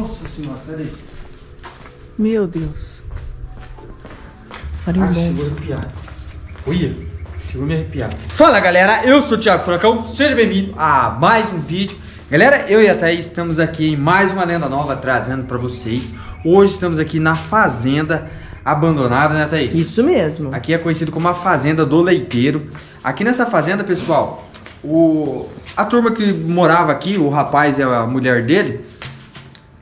Nossa senhora, sai daí. Meu Deus. Ah, chegou a arrepiar. Olha, chegou a me arrepiar. Fala galera, eu sou o Thiago Furacão, seja bem-vindo a mais um vídeo. Galera, eu e a Thaís estamos aqui em mais uma lenda nova trazendo pra vocês. Hoje estamos aqui na fazenda abandonada, né Thaís? Isso mesmo. Aqui é conhecido como a fazenda do leiteiro. Aqui nessa fazenda, pessoal, o a turma que morava aqui, o rapaz e a mulher dele,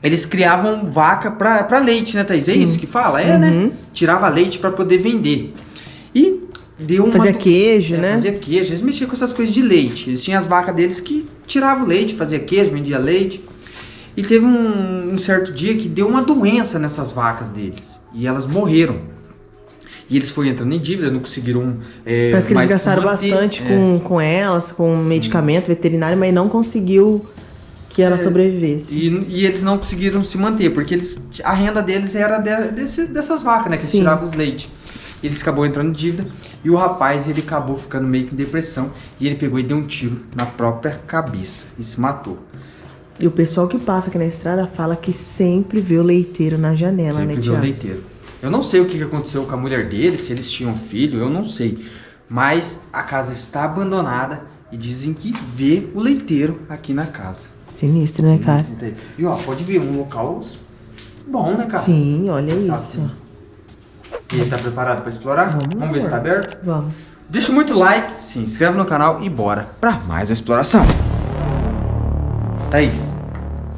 eles criavam vaca pra leite, né, Thaís? É Sim. isso que fala? É, Uhum. né? Tirava leite pra poder vender. E deu uma... Fazia queijo, é, né? Fazia queijo. Eles mexiam com essas coisas de leite. Eles tinham as vacas deles que tiravam leite, fazia queijo, vendia leite. E teve um, um certo dia que deu uma doença nessas vacas deles. E elas morreram. E eles foram entrando em dívida, não conseguiram é, Parece que eles gastaram manter. bastante É. com, com elas, com medicamento veterinário, mas não conseguiu que ela É. sobrevivesse. E, e eles não conseguiram se manter, porque eles, a renda deles era de- desse- dessas vacas, né? Que eles Sim. tiravam os leite. E eles acabou entrando em dívida. E o rapaz, ele acabou ficando meio que em depressão. E ele pegou e deu um tiro na própria cabeça. E se matou. E o pessoal que passa aqui na estrada fala que sempre vê o leiteiro na janela, Sempre né, viu o Tiago? leiteiro. Eu não sei o que aconteceu com a mulher dele, se eles tinham filho, eu não sei. Mas a casa está abandonada e dizem que vê o leiteiro aqui na casa. Sinistro, né, cara? Aí. E ó, pode ver, um local bom, né, cara? Sim, olha Está isso. assim. E ele tá preparado para explorar? Vamos, ver se tá aberto? Vamos. Deixa muito like, se inscreve no canal e bora pra mais uma exploração. Thaís,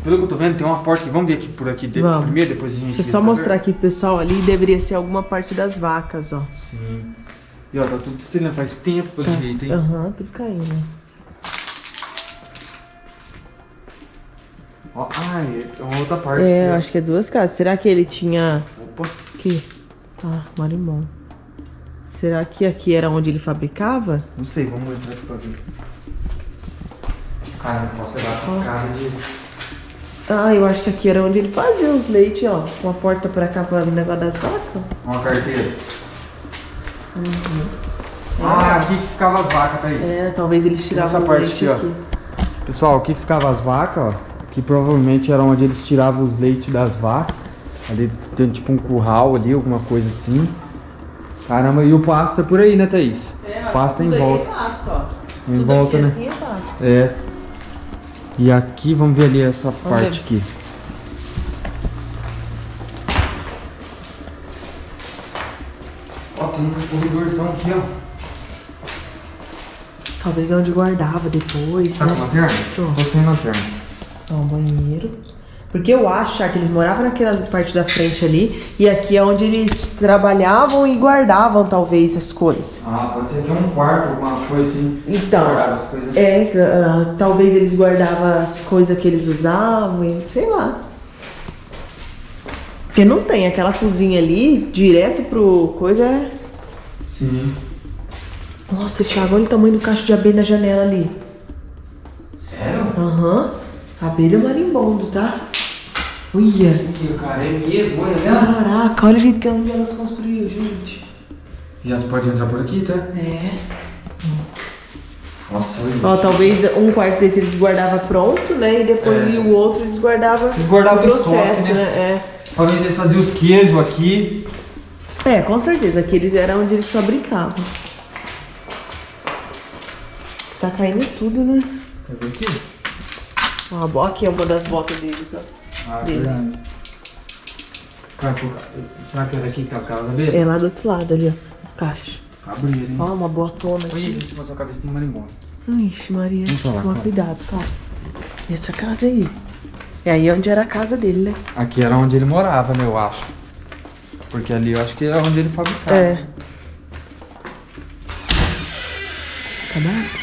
pelo que eu tô vendo, tem uma porta que vamos ver aqui por aqui dentro Vamos. primeiro, depois a gente Deixa eu só tá mostrar aqui pro pessoal ali, deveria ser alguma parte das vacas, ó. Sim. E ó, tá tudo estranho, faz tempo pelo Tá. jeito, hein? Aham, tudo caindo. Ó, ah, é uma outra parte. É, eu aqui, ó. acho que é duas casas. Será que ele tinha. Opa, Aqui. Ah, marimbondo. Será que aqui era onde ele fabricava? não sei, vamos entrar aqui pra ver. Cara, não posso levar com cara de... Ah, eu acho que aqui era onde ele fazia os leites, ó. Com a porta pra cá para o negócio das vacas. Uma carteira. Ah, aqui que ficava as vacas, Thaís. É, talvez eles tiravam Essa parte leite aqui, ó. Pessoal, aqui ficava as vacas, ó. Que provavelmente era onde eles tiravam os leites das vacas. Ali tem tipo um curral ali, alguma coisa assim. Caramba, e o pasto é por aí, né, Thaís? É, Pasto em tudo aí volta. É pasto, ó. Em Tudo volta, aqui né? assim é pasto. É. E aqui, vamos ver ali essa parte ver. aqui. Ó, tem um corredorzão aqui, ó. Talvez é onde guardava depois, Tá com né? lanterna? Tô. Tô sem lanterna. Ó, um banheiro. Porque eu acho que eles moravam naquela parte da frente ali. E aqui é onde eles trabalhavam e guardavam, talvez, as coisas. Ah, pode ser que é um quarto, alguma coisa assim. Então. É, ah, talvez eles guardavam as coisas que eles usavam, e sei lá. Porque não tem aquela cozinha ali, direto pro coisa. é- Sim. Nossa, Thiago, olha o tamanho do cacho de abelha na janela ali. Sério? Aham. Abelha marimbondo, tá? Olha. Ih, cara, é mesmo, olha lá. Caraca, olha o jeito que onde elas construíram, gente. E as portas entrar por aqui, tá? É. Nossa, olha. Ó, talvez um quarto desse eles guardavam pronto, né? E depois É. o outro eles guardavam Eles guardavam o processo, estoque, né? né? Talvez eles faziam os queijos aqui. É. é, com certeza. Aqueles eram onde eles fabricavam. Tá caindo tudo, né? Ver aqui? Ó, a bo- aqui é uma das botas deles, ó. Ah, Dele. verdade. Cara, será que é daqui que tá a casa dele? É lá do outro lado ali, ó. Caixa. Cabreiro, hein? Ó, uma botona aqui. em cima da sua cabeça tem marimbondo. Ixi, Maria. Vamos falar, Toma cuidado, cara. E essa casa aí? É aí onde era a casa dele, né? Aqui era onde ele morava, né, eu acho. Porque ali eu acho que era onde ele fabricava. É. Acabado?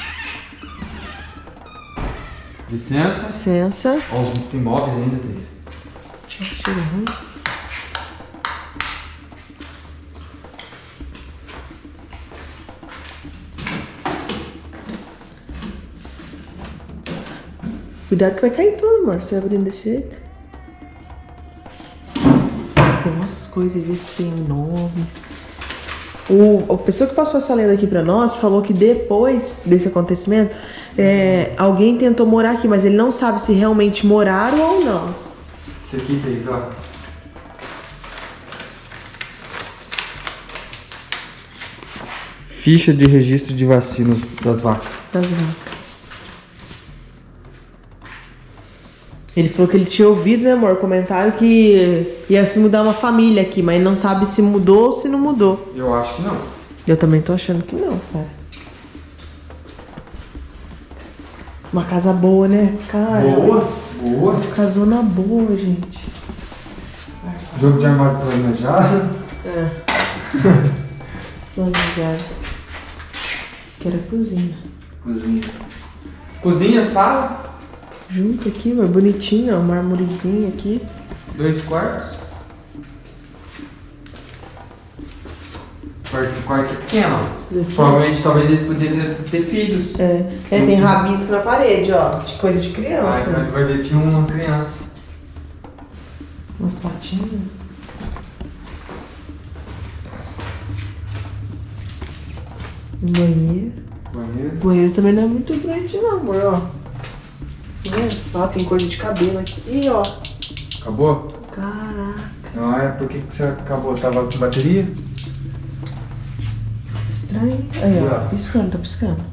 Licença. Licença. Ó, os tem móveis ainda, Thaís. Nossa, cheiro ruim. Cuidado que vai cair tudo, amor. Você abrindo desse jeito. Tem umas coisas ver se tem nome. O, a pessoa que passou essa lenda aqui pra nós falou que depois desse acontecimento, é, alguém tentou morar aqui, mas ele não sabe se realmente moraram ou não. Isso aqui, Thaís, ó. Ficha de registro de vacinas das vacas. Das vacas. Ele falou que ele tinha ouvido, né, amor, comentário que ia se mudar uma família aqui, mas não sabe se mudou ou se não mudou. Eu acho que não. Eu também tô achando que não, cara. Uma casa boa, né? Cara. Boa, boa. Casona boa, gente. Jogo de armário planejado. É. Planejado. Que era cozinha. Cozinha. Cozinha, sala, Junto aqui, mas bonitinho, ó. Marmorezinho aqui. dois quartos. Quarto, quarto pequeno. Provavelmente, talvez eles podiam ter, ter filhos. É. é, tem rabisco na parede, ó. De coisa de Ai, criança. mas vai ver, tinha uma criança. Umas patinhas. Um banheiro. Banheiro. O banheiro também não é muito grande, não, amor, ó. Vendo? Ó, tem coisa de cabelo aqui. Ih, ó. Acabou? Caraca. Não é? Por que, que você acabou? Tava com bateria? Estranho. Aí, ó. Piscando, tá piscando.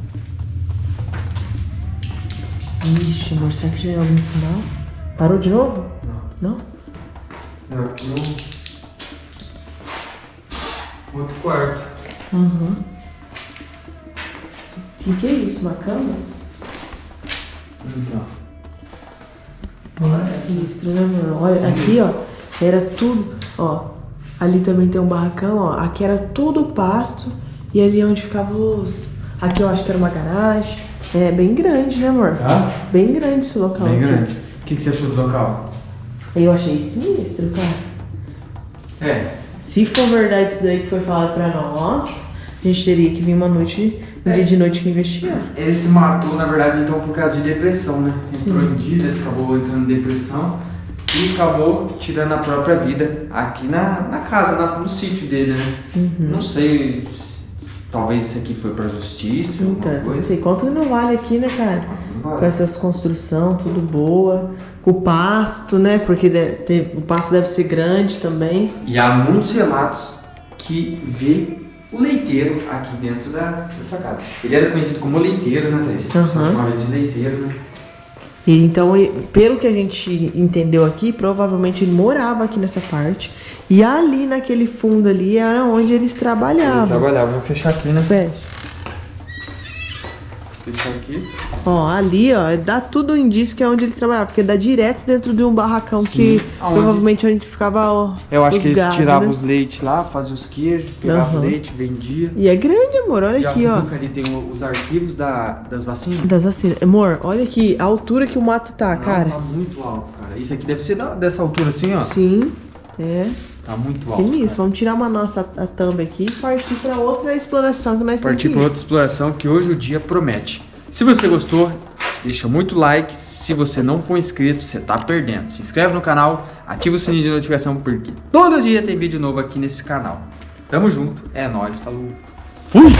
Ixi, amor, será que já é algum sinal? Parou de novo? Não. Não? Não, aqui um... Outro quarto. Uhum. O que, que é isso? Uma cama? Então. Nossa, né, amor? Olha, aqui, ó, era tudo, ó. Ali também tem um barracão, ó. Aqui era tudo pasto. E ali é onde ficavam os. Aqui eu acho que era uma garagem. É bem grande, né, amor? Tá? Bem grande esse local. Bem aqui. grande. O que, que você achou do local? Eu achei sinistro, cara. É. Se for verdade isso daí que foi falado pra nós, a gente teria que vir uma noite, um É. dia de noite que investigar. Ele se matou, na verdade, então por causa de depressão, né? Entrou Sim. em dívidas, acabou entrando em depressão e acabou tirando a própria vida aqui na, na casa, na- no sítio dele, né? Uhum. Não sei, se- talvez isso aqui foi pra justiça, Então, alguma não coisa. sei quanto não vale aqui, né, cara? Não Com vale. essas construção, tudo boa. Com o pasto, né? Porque deve o pasto deve ser grande também. E há muitos relatos que vê o leiteiro aqui dentro da, dessa casa. Ele era conhecido como leiteiro, né, Thaís? Aham. chamava de leiteiro, né? E então, pelo que a gente entendeu aqui, provavelmente ele morava aqui nessa parte. E ali naquele fundo ali era onde eles Ele trabalhavam. trabalhava. Vou fechar aqui, né? Fecha. Aqui. Ó, ali, ó, dá tudo indício que é onde eles trabalhavam, porque dá direto dentro de um barracão que Aonde? provavelmente onde ficava ó, Eu acho que eles gado, tiravam né? os leites lá, faziam os queijos, pegavam Aham. leite, vendia. E é grande, amor, olha E aqui, ó. ali tem os arquivos da, das vacinas? Das vacinas. Amor, olha aqui a altura que o mato tá, Não, cara. Tá muito alto, cara. Isso aqui deve ser da- dessa altura assim, ó. Sim, é. Tá muito alto. Sinistro. cara. Vamos tirar uma nossa a thumb aqui e partir pra outra exploração que nós Partir temos para que ir. outra exploração que hoje o dia promete. Se você gostou, deixa muito like. Se você não for inscrito, você tá perdendo. Se inscreve no canal, ativa o sininho de notificação porque todo dia tem vídeo novo aqui nesse canal. Tamo junto, é nóis, falou. Fui!